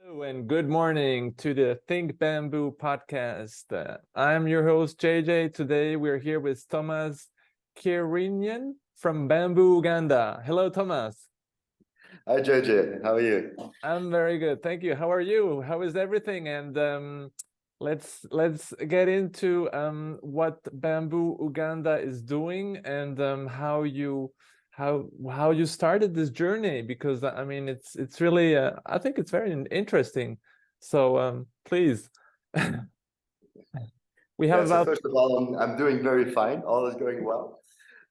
Hello and good morning to the Think Bamboo podcast. Uh, I'm your host JJ. Today we're here with Thomas Kirinian from Bamboo Uganda. Hello, Thomas. Hi JJ, how are you? I'm very good, thank you. How are you? How is everything? And um, let's let's get into um, what Bamboo Uganda is doing and um, how you how how you started this journey because I mean it's it's really uh, I think it's very interesting. So um, please. we have yeah, so about first of all, I'm, I'm doing very fine. All is going well.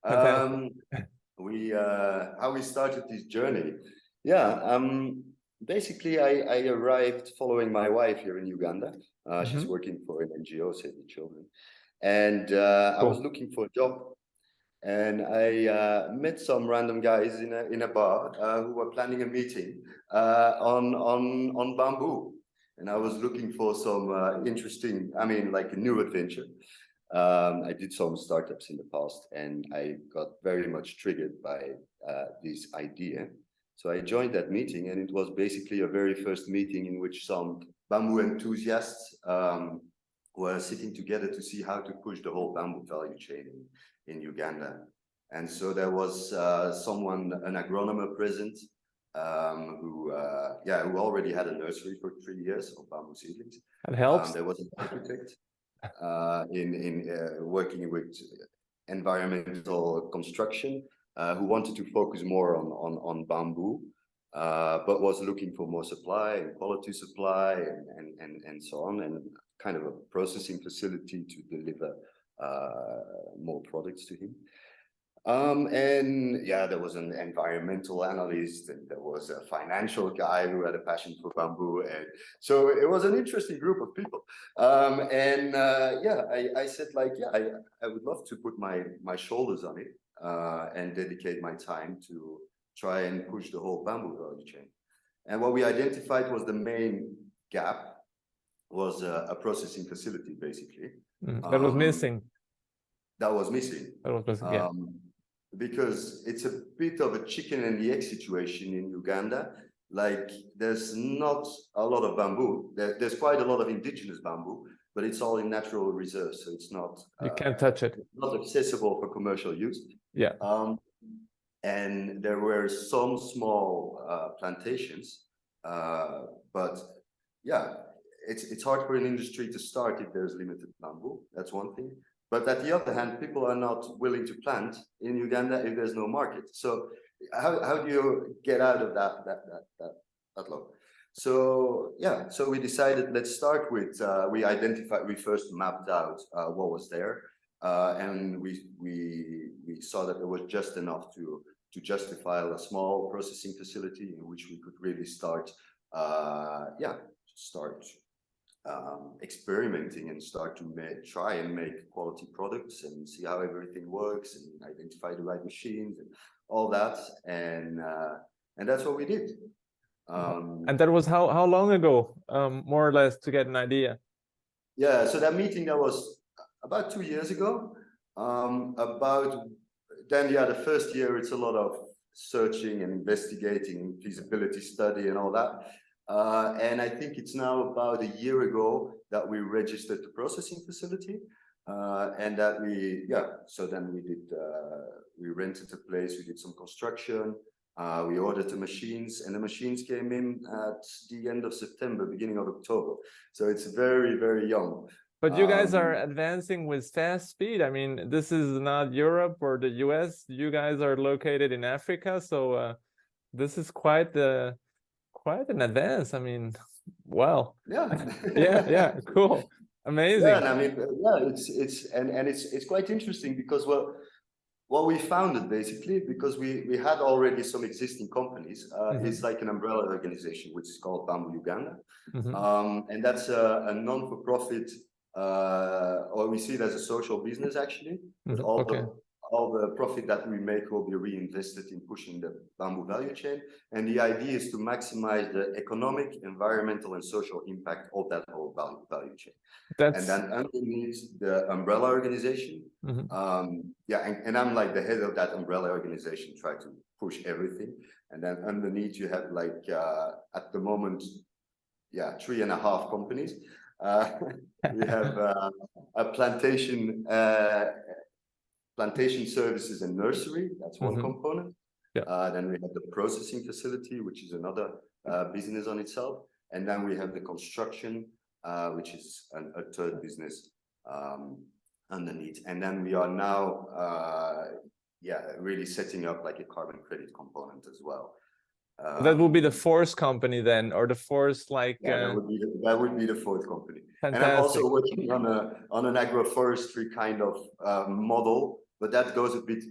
Um, we uh, how we started this journey. Yeah, um, basically I, I arrived following my wife here in Uganda. Uh, Mm-hmm. She's working for an NGO, Save the Children, and uh, I was looking for a job. And I uh, met some random guys in a in a bar uh, who were planning a meeting uh, on on on bamboo, and I was looking for some uh, interesting, I mean, like a new adventure. Um, I did some startups in the past, and I got very much triggered by uh, this idea. So I joined that meeting, and it was basically a very first meeting in which some bamboo enthusiasts um, were sitting together to see how to push the whole bamboo value chain in, Uganda. And so there was uh, someone, an agronomer present, um, who, uh, yeah, who already had a nursery for three years of bamboo seedlings. Um, helps. there was an architect uh, in in uh, working with environmental construction uh, who wanted to focus more on on on bamboo, uh, but was looking for more supply and quality supply and and and, and so on, and kind of a processing facility to deliver more products to him. Um, and yeah, there was an environmental analyst and there was a financial guy who had a passion for bamboo. And so it was an interesting group of people. Um, and uh, yeah, I, I said like, yeah, I, I would love to put my, my shoulders on it uh, and dedicate my time to try and push the whole bamboo value chain. And what we identified was the main gap was a, a processing facility, basically, Mm, that was um, missing. that was missing. That was missing. Yeah. Um, because it's a bit of a chicken and the egg situation in Uganda. Like there's not a lot of bamboo. There, there's quite a lot of indigenous bamboo, but it's all in natural reserves, so it's not You uh, can't touch it. not accessible for commercial use. Yeah. Um, and there were some small uh, plantations, uh, but yeah, it's it's hard for an industry to start if there's limited bamboo. That's one thing. But at the other hand, people are not willing to plant in Uganda if there's no market. So how how do you get out of that that that that, that low? So yeah, so we decided let's start with uh, we identified we first mapped out uh, what was there, uh, and we we we saw that there was just enough to to justify a small processing facility in which we could really start uh, yeah start um, experimenting and start to make, try and make quality products and see how everything works and identify the right machines and all that and uh, and that's what we did. Um, And that was how how long ago, um, more or less, to get an idea. Yeah, so that meeting that was about two years ago. Um, about then, yeah, the first year it's a lot of searching and investigating feasibility study and all that. Uh, and I think it's now about a year ago that we registered the processing facility. Uh, and that we, yeah, so then we did, uh, we rented a place, we did some construction, uh, we ordered the machines and the machines came in at the end of September, beginning of October. So it's very, very young. But you guys are Um, advancing with fast speed. I mean, this is not Europe or the US. You guys are located in Africa, so uh, this is quite the quite an advance. I mean, wow. Yeah. Yeah, yeah, cool. Amazing. Yeah, and I mean, uh, yeah, it's it's and and it's it's quite interesting because well, what we founded basically because we we had already some existing companies. Uh, Mhm. It's like an umbrella organization which is called Bamboo Uganda, Mhm. um, and that's a, a non-for-profit. Uh, or we see it as a social business actually. But Mhm, all Okay. the all the profit that we make will be reinvested in pushing the bamboo value chain. And the idea is to maximize the economic, environmental, and social impact of that whole value value chain. And That's then underneath the umbrella organization, Mhm. um, yeah, and, and I'm like the head of that umbrella organization, try to push everything. And then underneath you have like, uh, at the moment, yeah, three and a half companies. Uh, we have uh, a plantation, uh, plantation services and nursery. That's one Mhm. component. Yeah. Uh, then we have the processing facility, which is another uh, business on itself. And then we have the construction, uh, which is an, a third business um, underneath. And then we are now, uh, yeah, really setting up like a carbon credit component as well. That will be the fourth company then, or the fourth like yeah, that uh, would be the, that would be the fourth company. And I'm also working on a on an agroforestry kind of uh, model, but that goes a bit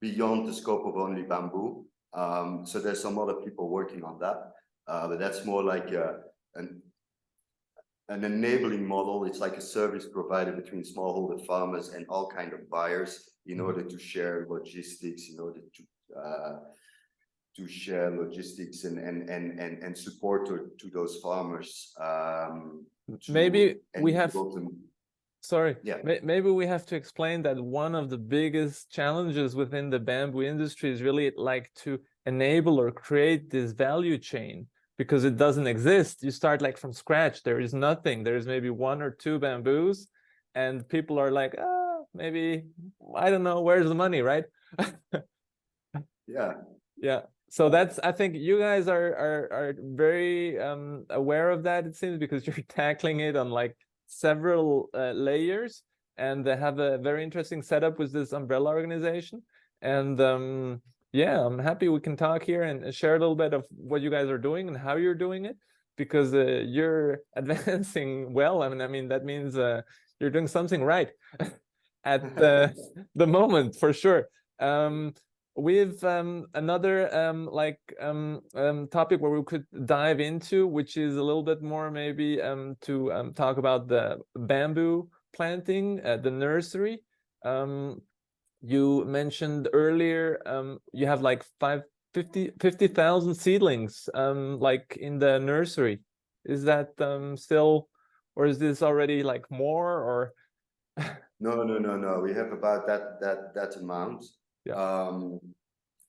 beyond the scope of only bamboo. Um, so there's some other people working on that, uh, but that's more like a, an an enabling model. It's like a service provided between smallholder farmers and all kind of buyers in order to share logistics, in order to uh, to share logistics and and and and and support to to those farmers. Um, to- Maybe we have, sorry, Yeah. maybe we have to explain that one of the biggest challenges within the bamboo industry is really like to enable or create this value chain because it doesn't exist. You start like from scratch. There is nothing. There's maybe one or two bamboos and people are like, ah, maybe, I don't know, where's the money, right? Yeah, Yeah. So that's I think you guys are are are very um aware of that it seems because you're tackling it on like several uh, layers and they have a very interesting setup with this umbrella organization. And um yeah I'm happy we can talk here and share a little bit of what you guys are doing and how you're doing it because uh, you're advancing well. I mean I mean that means uh, you're doing something right at the the moment for sure. Um with um, another um, like um, um, topic where we could dive into, which is a little bit more maybe um, to um, talk about the bamboo planting, uh, the nursery. You mentioned earlier you have like five, 50 50,000 seedlings like in the nursery. Is that still, or is this already like more or? no, no, no, no. We have about that that that amount. Yeah. Um,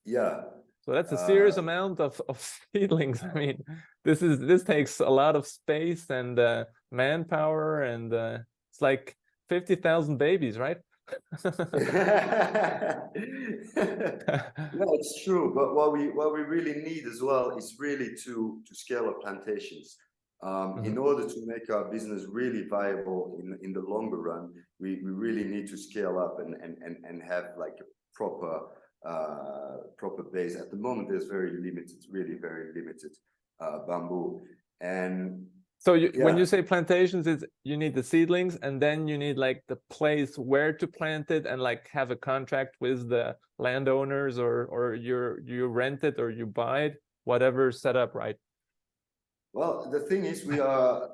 yeah, So that's a serious Uh, amount of, of seedlings. I mean, this is this takes a lot of space and uh, manpower, and uh, it's like fifty thousand babies, right? No, it's true, but what we what we really need as well is really to to scale up plantations. Um, in order to make our business really viable in in the longer run, we we really need to scale up and and and and have like proper uh proper base. At the moment, there's very limited, really very limited uh bamboo, and So you, when you say plantations, it's you need the seedlings, and then you need like the place where to plant it, and like have a contract with the landowners, or or you're you rent it or you buy it, whatever setup, right? Well, the thing is, we are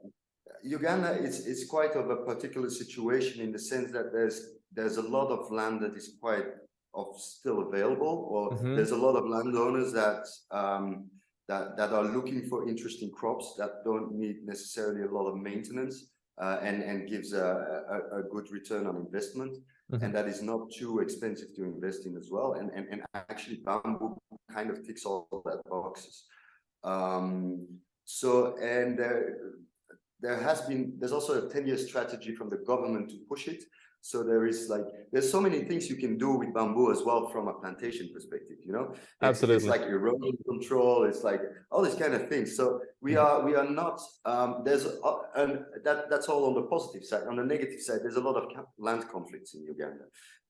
Uganda is is quite of a particular situation in the sense that there's there's a lot of land that is quite of still available, or Mhm. there's a lot of landowners that um that that are looking for interesting crops that don't need necessarily a lot of maintenance uh, and and gives a, a a good return on investment, Mhm. and that is not too expensive to invest in as well. And and and actually, bamboo kind of ticks all that boxes. Um, so, and there, there has been, there's also a 10-year strategy from the government to push it. So there is like, there's so many things you can do with bamboo as well from a plantation perspective, you know? Absolutely. It's like erosion control, it's like all these kind of things. So we Mhm. are, we are not, um, there's, uh, and that, that's all on the positive side. On the negative side, there's a lot of land conflicts in Uganda.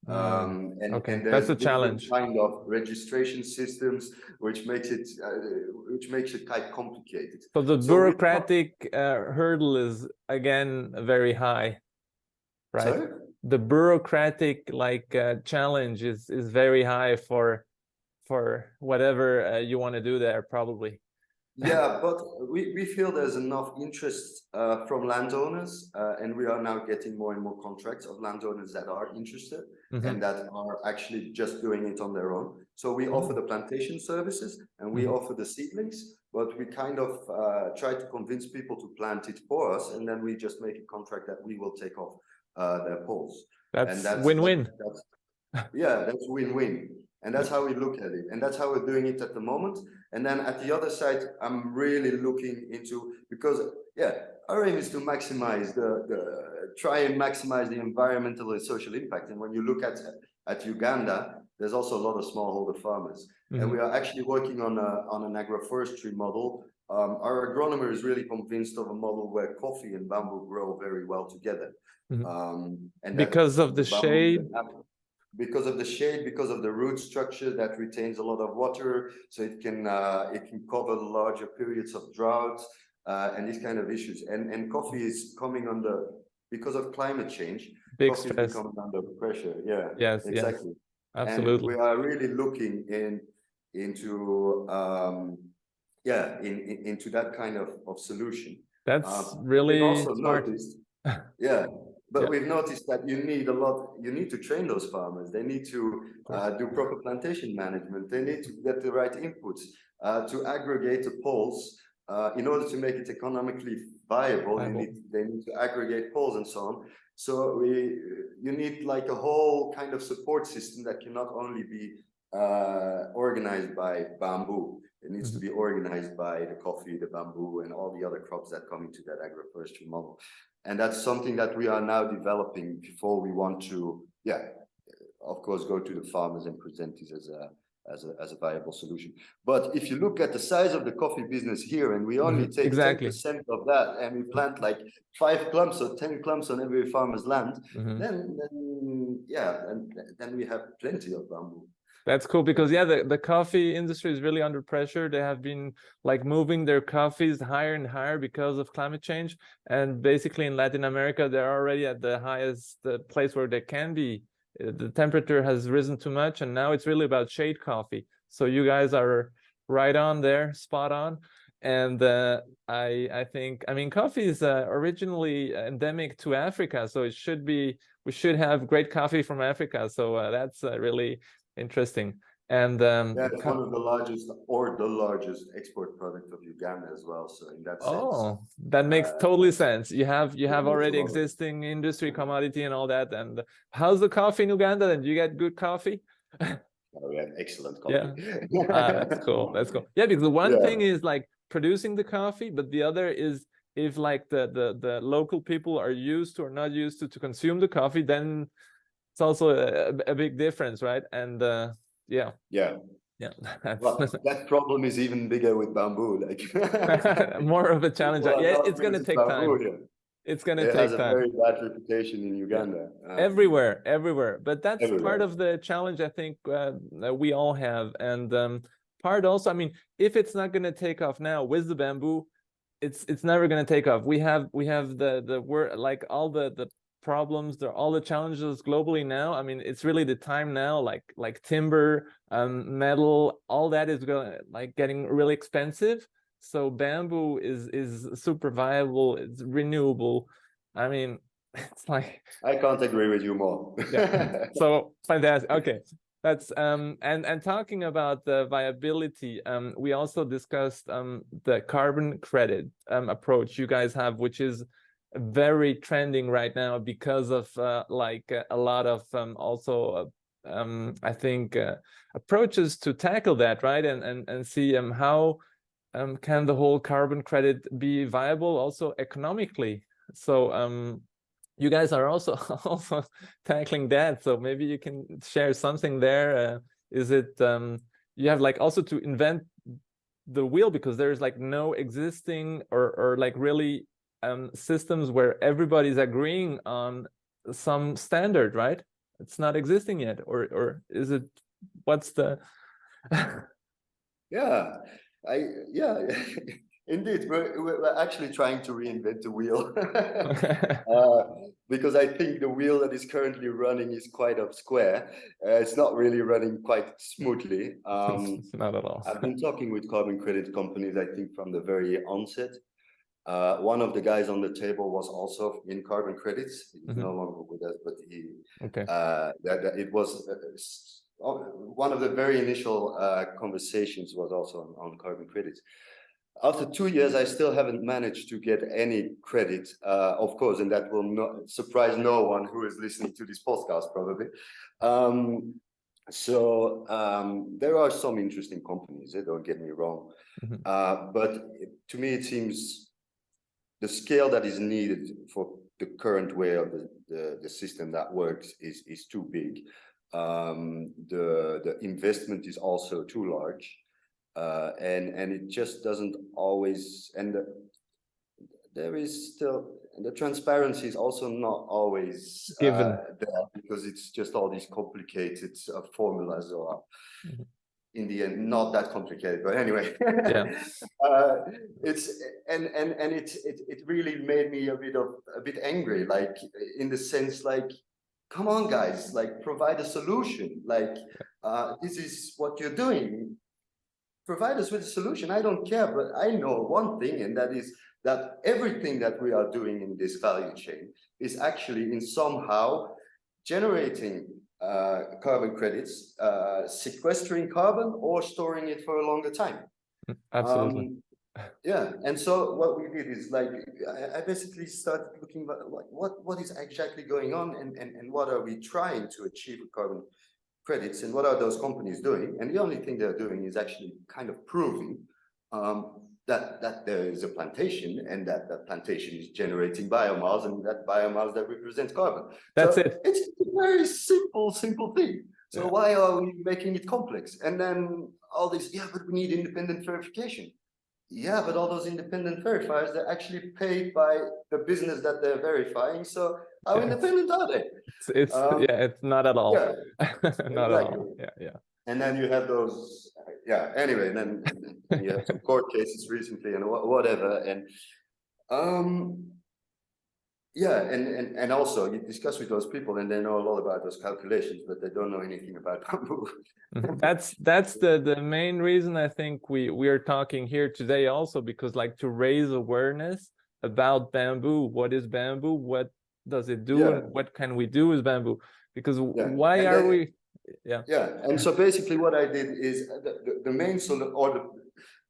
Mm, Um, and, okay, and that's a challenge. Kind of registration systems, which makes it, uh, which makes it quite complicated. So the So bureaucratic uh, hurdle is again very high, right? Sorry? The bureaucratic like uh, challenge is is very high for for whatever uh, you want to do there, probably. Yeah, but we, we feel there's enough interest uh, from landowners, uh, and we are now getting more and more contracts of landowners that are interested Mhm. and that are actually just doing it on their own. So we offer the plantation services and we Mhm. offer the seedlings, but we kind of uh, try to convince people to plant it for us, and then we just make a contract that we will take off uh, their poles. And That's win-win. that's- Yeah, that's win-win. And that's how we look at it. And that's how we're doing it at the moment. And then at the other side, I'm really looking into, because yeah, our aim is to maximize the, the try and maximize the environmental and social impact. And when you look at, at Uganda, there's also a lot of smallholder farmers. And we are actually working on a, on an agroforestry model. Um, our agronomer is really convinced of a model where coffee and bamboo grow very well together. Mhm. Um, and Because of the shade, Because of the shade, because of the root structure that retains a lot of water, so it can uh, it can cover larger periods of drought uh, and these kind of issues. And and coffee is coming under because of climate change. big coffee is stress. becoming under pressure. Yeah, Yes, yes, exactly. And absolutely. we are really looking in into um yeah in, in into that kind of of solution. That's Um, really also smart. noticed, yeah, but Yeah. we've noticed that you need a lot, you need to train those farmers. They need to uh, do proper plantation management. They need to get the right inputs uh, to aggregate the poles. Uh, in order to make it economically viable, Viable. need, they need to aggregate poles and so on. So we, you need like a whole kind of support system that cannot only be uh, organized by bamboo. It needs to be organized by the coffee, the bamboo, and all the other crops that come into that agroforestry model. And that's something that we are now developing before we want to, yeah, of course, go to the farmers and present this as a as a as a viable solution. But if you look at the size of the coffee business here, and we only Mhm, take exactly. percent of that, and we plant like five clumps or ten clumps on every farmer's land, Mhm. then then yeah, and then we have plenty of bamboo. That's cool because yeah, the, the coffee industry is really under pressure. They have been like moving their coffees higher and higher because of climate change. And basically in Latin America, they're already at the highest uh, place where they can be. Uh, The temperature has risen too much and now it's really about shade coffee. So you guys are right on there, spot on. And uh, I I think I mean coffee is uh, originally endemic to Africa, so it should be we should have great coffee from Africa. So uh, that's uh, really interesting. And um, Yeah, it's one of the largest or the largest export product of Uganda as well. So in that sense, oh, that makes uh, totally sense. You have you have already existing industry commodity and all that. And how's the coffee in Uganda? Then you get good coffee. oh, we have excellent Yeah. coffee. Ah, that's cool. That's cool. Yeah, because the one Yeah. thing is like producing the coffee, but the other is if like the the the local people are used to or not used to to consume the coffee, then it's also a, a big difference, right? And uh yeah, Yeah, yeah, well, that problem is even bigger with bamboo. Like more of a challenge. Are Yeah, it's gonna take bamboo time. here. It's gonna It take has a time. very bad reputation in Uganda. Uh, everywhere everywhere but that's part of the challenge i think uh, that we all have and um part also i mean if it's not going to take off now with the bamboo it's it's never going to take off we have we have the the word like all the the problems there are all the challenges globally now i mean it's really the time now like like timber um metal all that is going like getting really expensive. So bamboo is is super viable it's renewable. I mean it's like I can't agree with you more. yeah. So fantastic. Okay. That's um and and talking about the viability um we also discussed um the carbon credit um approach you guys have which is very trending right now because of uh, like uh, a lot of um also uh, um i think uh, approaches to tackle that right and and and see um how um can the whole carbon credit be viable also economically. So um you guys are also also tackling that so maybe you can share something there uh, is it um you have like also to invent the wheel because there's like no existing or or like really um systems where everybody's agreeing on some standard right it's not existing yet or or is it what's the Yeah, I yeah, indeed. We're we're actually trying to reinvent the wheel. Uh, because I think the wheel that is currently running is quite up square. Uh, it's not really running quite smoothly. Um, not at all I've been talking with carbon credit companies, I think from the very onset. Uh, one of the guys on the table was also in carbon credits. He's Mhm. no longer with us, but he okay uh, that, that it was uh, oh, one of the very initial uh, conversations was also on, on carbon credits. After two years, I still haven't managed to get any credit, uh, of course, and that will not surprise no one who is listening to this podcast probably. Um, so um, there are some interesting companies. eh, don't get me wrong, Mhm. uh, but to me it seems the scale that is needed for the current way of the the, the system that works is is too big. Um, the the investment is also too large, uh, and and it just doesn't always and the, there is still the transparency is also not always Given. uh, there because it's just all these complicated uh, formulas or Mhm. In the end not that complicated but anyway. Yeah. uh, it's and and and it, it it really made me a bit of a bit angry like in the sense like come on guys like provide a solution. Like uh this is what you're doing. Provide us with a solution. I don't care but i know one thing and that is that everything that we are doing in this value chain is actually in somehow generating uh, carbon credits, uh, sequestering carbon or storing it for a longer time. Absolutely. Um, yeah, and so what we did is like, I, I basically started looking at like what, what is exactly going on and, and, and what are we trying to achieve with carbon credits and what are those companies doing? And the only thing they're doing is actually kind of proving um, that, that there is a plantation and that that plantation is generating biomass and that biomass that represents carbon. That's So it. It's a very simple, simple thing. So Yeah. why are we making it complex? And then all this, yeah, but we need independent verification. Yeah, but all those independent verifiers, they're actually paid by the business that they're verifying. So how Yeah. independent are they? It's, it's Um, yeah, it's not at all. Yeah, not at all. Yeah, yeah. And then you have those, yeah, anyway, and then, you have some court cases recently and wha- whatever, and um, yeah, and, and, and also you discuss with those people and they know a lot about those calculations, but they don't know anything about bamboo. That's that's the the main reason I think we we are talking here today also because like to raise awareness about bamboo. What is bamboo? What does it do? Yeah. And what can we do with bamboo? Because Yeah, why and are then- we? Yeah. Yeah, and so basically what I did is uh, the, the, main solution, or the,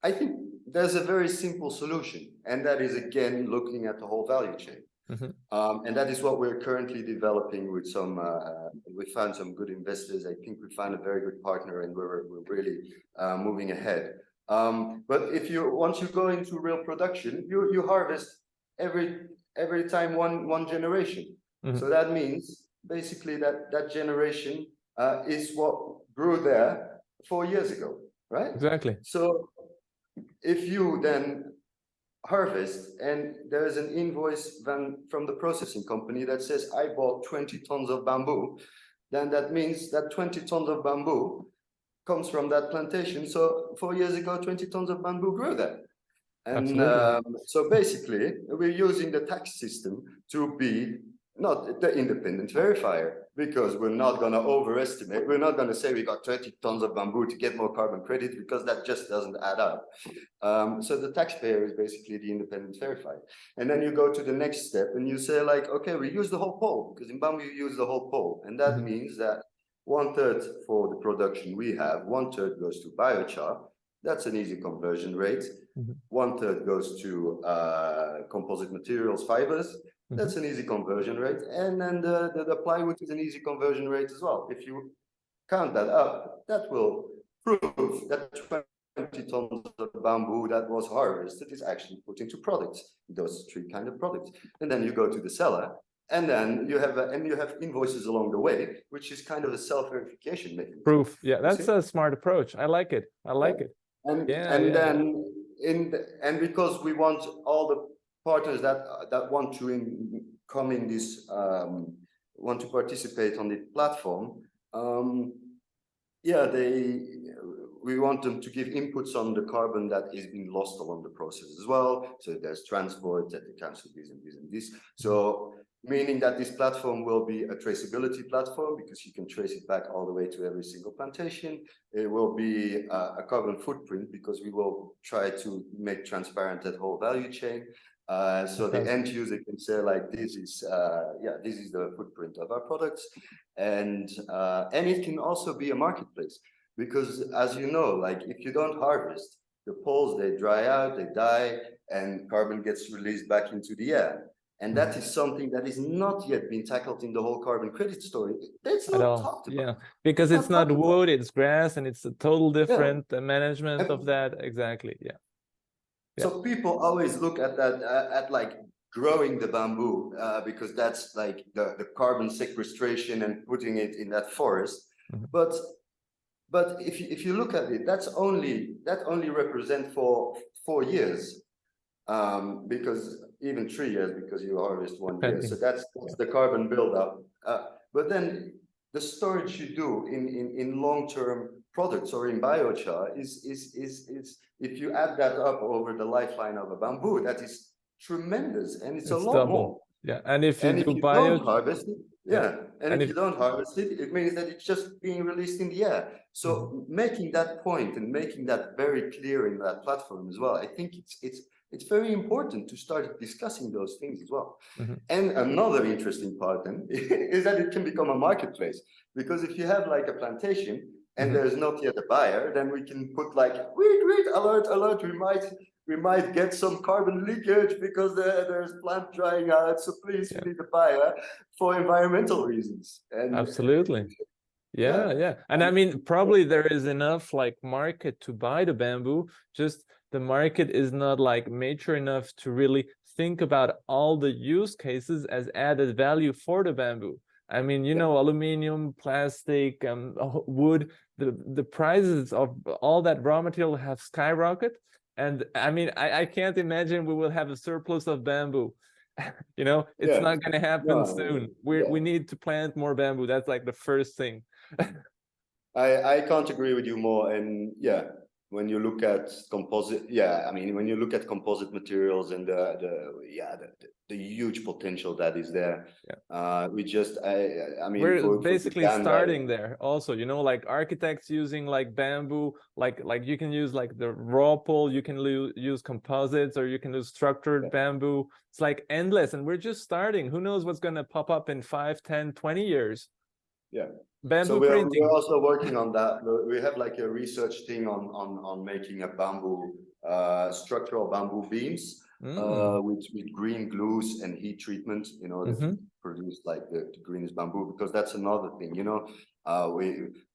I think there's a very simple solution, and that is again, looking at the whole value chain. Mhm. Um, and that is what we're currently developing with some, uh, we found some good investors. I think we found a very good partner and we're, we're really, uh, moving ahead. Um, but if you, once you go into real production, you, you harvest every, every time one, one generation. Mhm. So that means basically that, that generation, uh, is what grew there four years ago, right? Exactly. So if you then harvest and there is an invoice then from the processing company that says I bought 20 tons of bamboo, then that means that 20 tons of bamboo comes from that plantation. So four years ago, 20 tons of bamboo grew there. And um, so basically, we're using the tax system to be not the independent verifier because we're not going to overestimate. We're not going to say we got 20 tons of bamboo to get more carbon credit because that just doesn't add up. Um, so the taxpayer is basically the independent verifier. And then you go to the next step and you say like, okay, we use the whole pole because in bamboo you use the whole pole. And that Mhm. means that one third for the production we have, one third goes to biochar. That's an easy conversion rate. Mhm. One third goes to uh, composite materials, fibers. That's an easy conversion rate. And then the, the, the plywood is an easy conversion rate as well. If you count that up, that will prove that 20 tons of bamboo that was harvested is actually put into products, those three kind of products. And then you go to the seller and then you have, a, and you have invoices along the way, which is kind of a self-verification mechanism. Proof. Yeah, that's a smart approach. I like it. I like it. And, Yeah, and yeah. then in, the- and because we want all the partners that, that want to in, come in this, um, want to participate on the platform, um, yeah, they, we want them to give inputs on the carbon that is being lost along the process as well. So there's transport that accounts for this and this and this. So meaning that this platform will be a traceability platform because you can trace it back all the way to every single plantation. It will be uh, a carbon footprint because we will try to make transparent that whole value chain. Uh, so the end user can say like, this is, uh, yeah, this is the footprint of our products. And, uh, and it can also be a marketplace because as you know, like if you don't harvest, the poles, they dry out, they die, and carbon gets released back into the air. And that is something that is not yet been tackled in the whole carbon credit story. That's not talked about. yeah, because Not it's not about. wood, it's grass, and it's a total different uh, management of that, exactly, yeah. Yeah. So people always look at that, uh, at like growing the bamboo, uh, because that's like the, the carbon sequestration and putting it in that forest. Mhm. But, but if you, if you look at it, that's only, that only represent for four years. Um, because even three years, because you harvest one year, so that's, that's the carbon buildup. Uh, but then the storage you do in, in, in long-term products or in biochar is, is, is, is, if you add that up over the lifeline of a bamboo, that is tremendous and it's a It's lot double. more. Yeah, and if you And if do you bio, don't harvest it, Yeah. yeah, and And if if- you don't harvest it, it means that it's just being released in the air. So Mm-hmm. making that point and making that very clear in that platform as well, I think it's, it's, it's very important to start discussing those things as well. Mhm. And another interesting part then is that it can become a marketplace. Because if you have like a plantation and Mhm. there's not yet a buyer, then we can put like, wait, wait, alert, alert, we might, we might get some carbon leakage because there, there's plant drying out, so please, Yeah. we need a buyer for environmental reasons. And absolutely. Yeah, yeah, and I mean, probably there is enough like market to buy the bamboo, just the market is not like mature enough to really think about all the use cases as added value for the bamboo. I mean, you Yeah. know, aluminum, plastic, um, wood, the, the prices of all that raw material have skyrocketed. And I mean, I, I can't imagine we will have a surplus of bamboo. You know, it's Yeah. not gonna happen No, soon. We, yeah. we need to plant more bamboo. That's like the first thing. I, I can't agree with you more. And yeah, when you look at composite, yeah, I mean, when you look at composite materials and the, the yeah, the, the, huge potential that is there. Yeah. Uh, we just, I, I mean, We're for- for basically Uganda, starting there also, you know, like architects using like bamboo, like like you can use like the raw pole, you can use composites or you can use structured Yeah. bamboo. It's like endless and we're just starting. Who knows what's going to pop up in 5, 10, 20 years? Yeah. Bamboo So we're, printing. we're also working on that. We- have like a research thing on, on, on making a bamboo, uh, structural bamboo beams. Mm, uh, with with green glues and heat treatment in order to Mhm. produce like the, the greenest bamboo because that's another thing you know uh we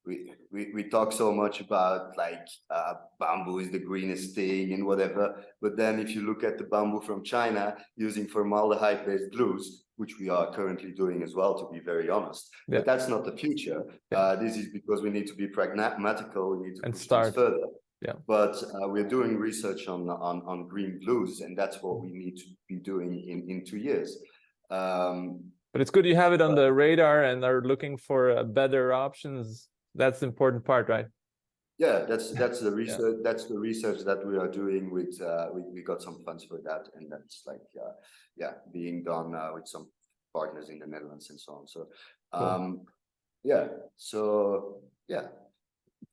we we, we talk so much about like uh bamboo is the greenest thing and whatever but then if you look at the bamboo from china using formaldehyde based glues which we are currently doing as well to be very honest Yeah. but that's not the future Yeah. uh this is because we need to be pragmatical we need to And start. further Yeah. but uh, we're doing research on on on green glues, and that's what we need to be doing in in two years. Um, But it's good you have it on the radar and are looking for uh, better options. That's the important part, right? Yeah, that's that's the research. That's the research that we are doing with. Uh, we we got some funds for that, and that's like uh, yeah, being done uh, with some partners in the Netherlands and so on. So Cool. um, yeah, so yeah.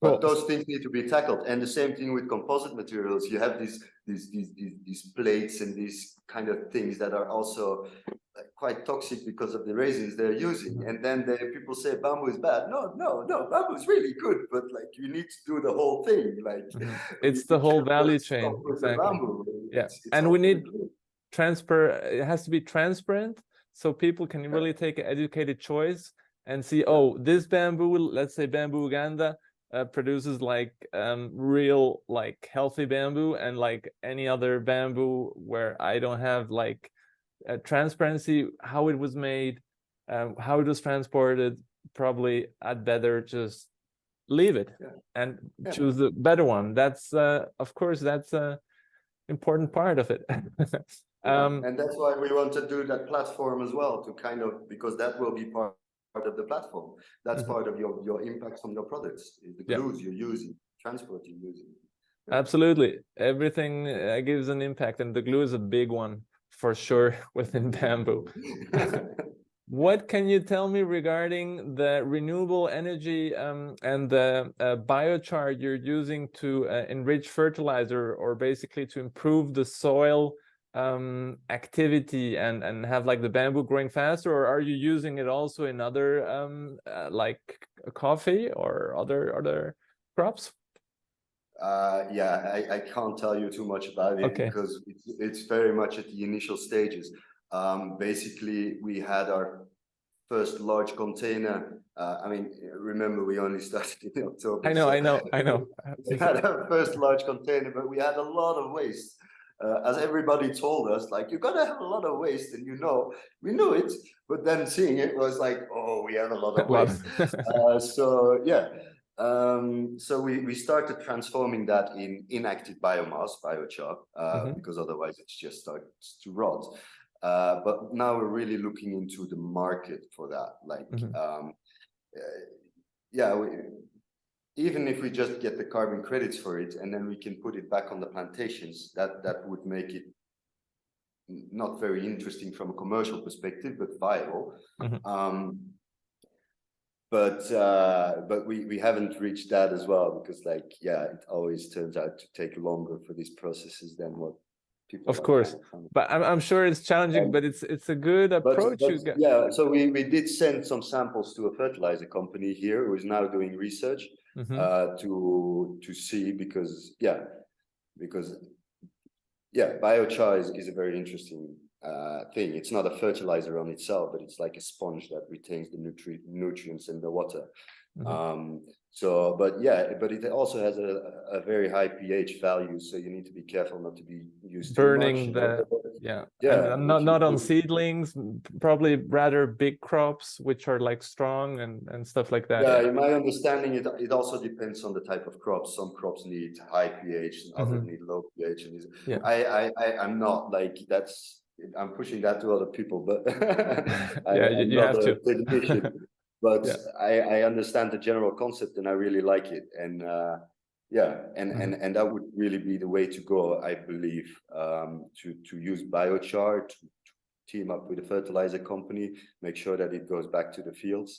Cool. But those things need to be tackled. And the same thing with composite materials. You have these these these these, these plates and these kind of things that are also quite toxic because of the resins they're using. And then the people say bamboo is bad. No, no, no, bamboo is really good, but like you need to do the whole thing. Like Mhm. It's the whole value chain, exactly. Yeah, It's- it's and we need- good. transfer it has to be transparent so people can really take an educated choice and see oh this bamboo let's say bamboo uganda uh, produces like um real like healthy bamboo and like any other bamboo where i don't have like uh, transparency how it was made um, how it was transported probably i'd better just leave it Yeah. and Yeah. choose the better one that's uh of course that's a important part of it um and that's why we want to do that platform as well to kind of because that will be part part of the platform. That's Mhm. part of your your impact on your products, is the Yeah. glues you're using, transport you're using. Absolutely. Everything uh, gives an impact, and the glue is a big one for sure within bamboo. What can you tell me regarding the renewable energy um, and the uh, biochar you're using to uh, enrich fertilizer or basically to improve the soil um, activity and, and have like the bamboo growing faster? Or are you using it also in other um, uh, like coffee or other other crops? Uh, yeah, I, I can't tell you too much about it Okay. because it's, it's very much at the initial stages. Um, basically, we had our first large container. Uh, I mean, remember we only started in October. I know, so I know, I know. we had our first large container, but we had a lot of waste. Uh, as everybody told us, like you're gonna have a lot of waste, and you know, we knew it, but then seeing it was like, oh, we have a lot of waste. uh, so yeah, um, so we we started transforming that in inactive biomass, biochar, uh, Mhm. because otherwise it just starts to rot. Uh, but now we're really looking into the market for that, like Mhm. um, uh, yeah, we, even if we just get the carbon credits for it and then we can put it back on the plantations, that that would make it not very interesting from a commercial perspective, but viable. Mhm. Um, but uh, but we we haven't reached that as well because like yeah, it always turns out to take longer for these processes than what people. Of course. kind of trying to But I'm, I'm sure it's challenging, Um, but it's it's a good approach but got. yeah, so we, we did send some samples to a fertilizer company here who is now doing research Mhm. uh, to to see because yeah, because yeah, biochar is, is a very interesting uh, thing. It's not a fertilizer on itself, but it's like a sponge that retains the nutri nutrients in the water. Mhm. Um, so, but yeah, but it also has a, a very high pH value, so you need to be careful not to be used Burning the- Yeah, Yeah, and, uh, not not on seedlings, probably rather big crops which are like strong and and stuff like that. Yeah, in my understanding, it it also depends on the type of crops. Some crops need high pH and others Mhm. need low pH. And Yeah. I, I, I, I'm not like that's. I'm pushing that to other people, but I- Yeah, you- you have to. But Yeah. I, I understand the general concept and I really like it. And uh, yeah, and Mm-hmm. and and that would really be the way to go, I believe, um, to to use biochar to, to team up with a fertilizer company, make sure that it goes back to the fields.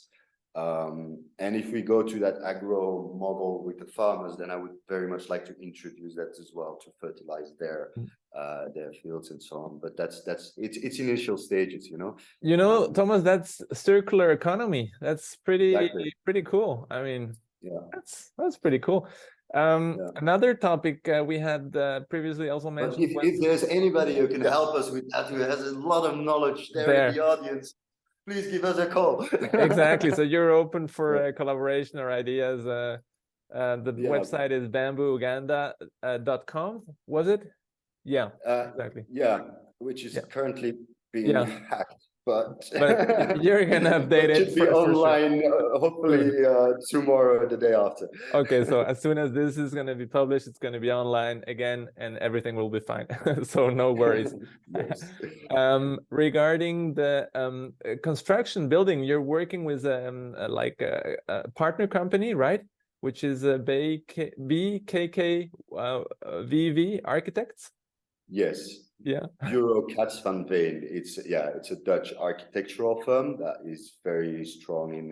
Um, and if we go to that agro model with the farmers, then I would very much like to introduce that as well to fertilize their Mm. uh, their fields and so on. But that's that's it's it's initial stages, you know. You know, Thomas, that's circular economy. That's pretty Exactly. pretty cool. I mean, Yeah. that's that's pretty cool. Um, Yeah. another topic uh, we had uh, previously also mentioned. if, if there's anybody who can Yeah. help us with that, who has a lot of knowledge there, There. in the audience, please give us a call. exactly. So you're open for uh, collaboration or ideas. Uh, uh, the Yeah. website is bamboouganda.com. was it? Yeah, Uh, exactly. yeah, which is currently being hacked, but. But you're gonna update it Should be for- for sure. online, uh, hopefully, uh, tomorrow or the day after. Okay, so as soon as this is going to be published, it's going to be online again, and everything will be fine. so no worries. Yes. um regarding the um uh, construction building you're working with um uh, like a, a partner company right which is a BK, bkk uh, uh, vv architects Yes, yeah Katz van Veen. It's yeah, it's a Dutch architectural firm that is very strong in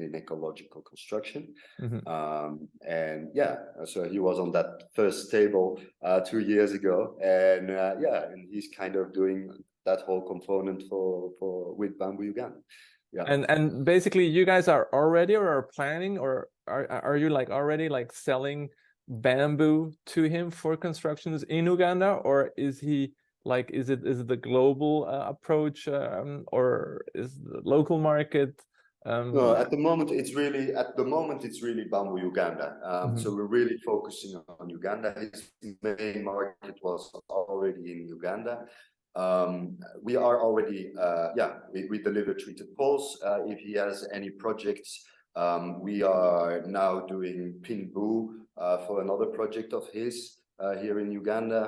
in ecological construction. Mhm. Um, and yeah, so he was on that first table uh, two years ago, and uh, yeah, and he's kind of doing that whole component for for with Bamboo Uganda. Yeah. and and basically you guys are already or are planning or are are you like already like selling bamboo to him for constructions in uganda or is he like is it is it the global uh, approach um, or is the local market um No, at the moment, it's really, at the moment, it's really Bamboo Uganda. Um, Mhm. so we're really focusing on Uganda. His main market was already in Uganda. Um, we are already, uh, yeah, we, we deliver treated poles. Uh, if he has any projects, um, we are now doing Pinboo, uh, for another project of his, uh, here in Uganda.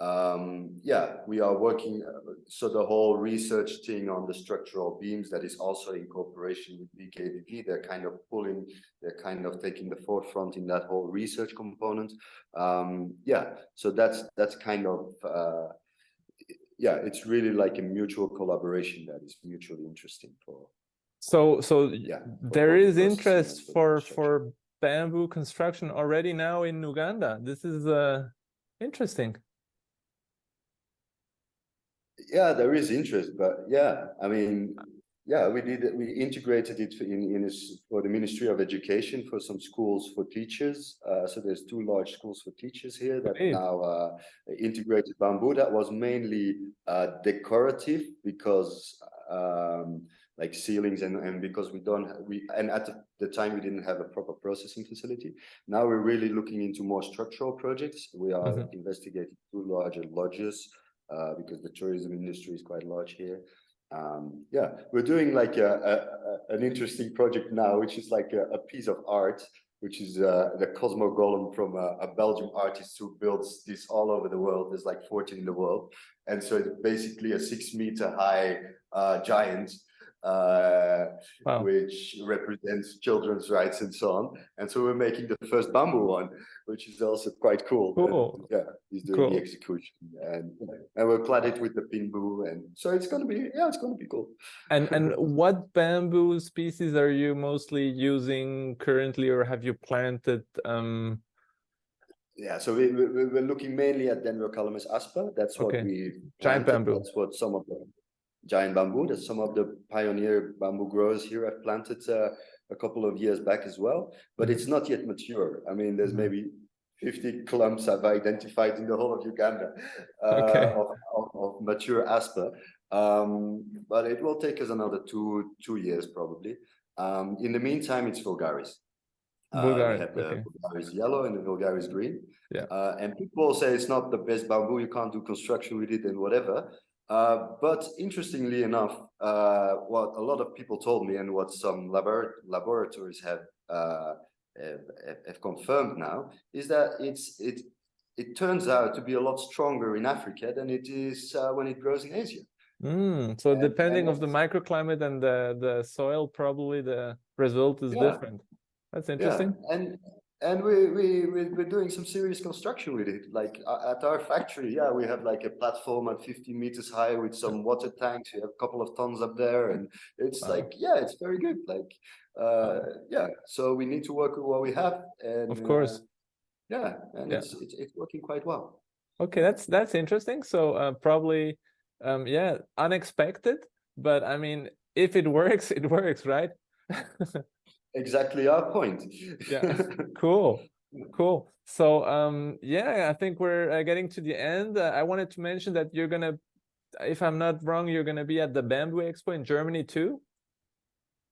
Um, yeah, we are working, uh, so the whole research thing on the structural beams that is also in cooperation with BKVP, they're kind of pulling, they're kind of taking the forefront in that whole research component. Um, yeah, so that's, that's kind of, uh, yeah, it's really like a mutual collaboration that is mutually interesting for, So, so yeah. there is interest for for bamboo construction already now in Uganda. This is uh interesting. Yeah, there is interest, but yeah, I mean, yeah, we did, we integrated it in, in for the Ministry of Education for some schools for teachers. Uh, so there's two large schools for teachers here that Great. now, uh, integrated bamboo. That was mainly, uh, decorative because, um, like ceilings and, and because we don't, we, and at the, time we didn't have a proper processing facility. Now we're really looking into more structural projects. We are Mhm. investigating two larger lodges, uh, because the tourism industry is quite large here. Um, yeah, we're doing like a, a, an interesting project now, which is like a, a piece of art, which is uh, the Cosmo Golem from a, a Belgian artist who builds this all over the world. There's like 14 in the world. And so it's basically a six meter high uh, giant, uh, Wow. which represents children's rights and so on. And so we're making the first bamboo one, which is also quite cool. Cool. yeah, he's doing Cool. the execution and, and we'll clad it with the pinboo. And so it's going to be, yeah, it's going to be cool. And and what bamboo species are you mostly using currently, or have you planted? Um, Yeah, so we, we, we're looking mainly at Denver Dendrocalamus asper. That's what Okay. we. Giant planted. bamboo. That's what some of the giant bamboo, that some of the pioneer bamboo growers here have planted uh, a couple of years back as well. But it's not yet mature. I mean, there's Mhm. maybe fifty clumps I've identified in the whole of Uganda uh, Okay. of, of, of mature asper. Um, but it will take us another two two years probably. Um, in the meantime, it's vulgaris. Uh, Vulgaris, have the okay. vulgaris yellow and the vulgaris green. Yeah. Uh, and people say it's not the best bamboo, you can't do construction with it and whatever. Uh, but interestingly enough, uh, what a lot of people told me and what some labor- laboratories have, uh, have, have- confirmed now is that it's, it, it turns out to be a lot stronger in Africa than it is uh, when it grows in Asia. mm, so And- depending and of the microclimate and the the soil, probably the result is Yeah. different. That's interesting. Yeah, and and we we we- we're doing some serious construction with it. Like uh, at our factory, yeah, we have like a platform at 50 meters high with some water tanks. We have a couple of tons up there, and it's Wow. like yeah, it's very good. Like uh, yeah, so we need to work with what we have, and Of course. uh, yeah, and Yeah. it's it's it's working quite well. Okay, that's that's interesting. So uh, probably, um, yeah, unexpected, but I mean, if it works, it works, right? Exactly our point. Yeah. Cool, cool. So um, yeah, I think we're uh, getting to the end. Uh, I wanted to mention that you're gonna, if I'm not wrong, you're gonna be at the Bamboo Expo in Germany too.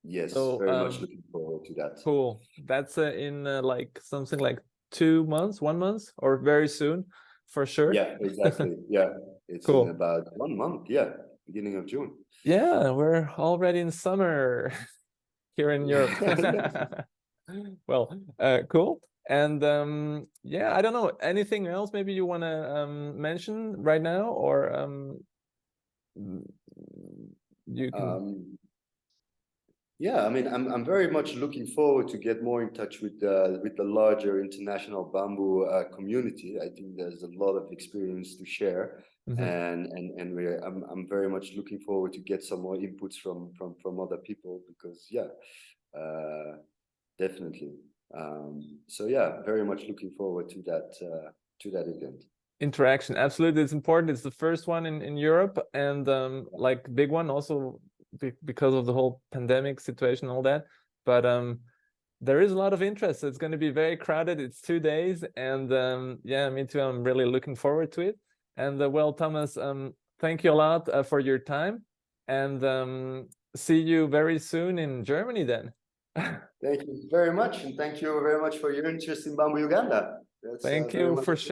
yes, So, very much um, looking forward to that. Cool. That's uh, in uh, like something like two months, one month, or very soon, for sure. Yeah, exactly. yeah, it's Cool. in about one month. Yeah, beginning of June. Yeah, we're already in summer here in Europe. Well, uh, cool. And um, yeah, I don't know, anything else maybe you want to um, mention right now or um, you can, Um, yeah, I mean, I'm I'm very much looking forward to get more in touch with the with the larger international bamboo uh, community. I think there's a lot of experience to share, Mhm. and and and we're I'm I'm very much looking forward to get some more inputs from from from other people because yeah, uh, definitely. Um, so yeah, very much looking forward to that uh, to that event. interaction. Absolutely, it's important. It's the first one in, in Europe and um, like big one also be because of the whole pandemic situation, all that. But um, there is a lot of interest. It's going to be very crowded. It's two days, and um, yeah, me too. I'm really looking forward to it. And uh, well, Thomas, um, thank you a lot uh, for your time, and um, see you very soon in Germany. Then, Thank you very much, and thank you very much for your interest in Bamboo Uganda. That's, uh, thank you for for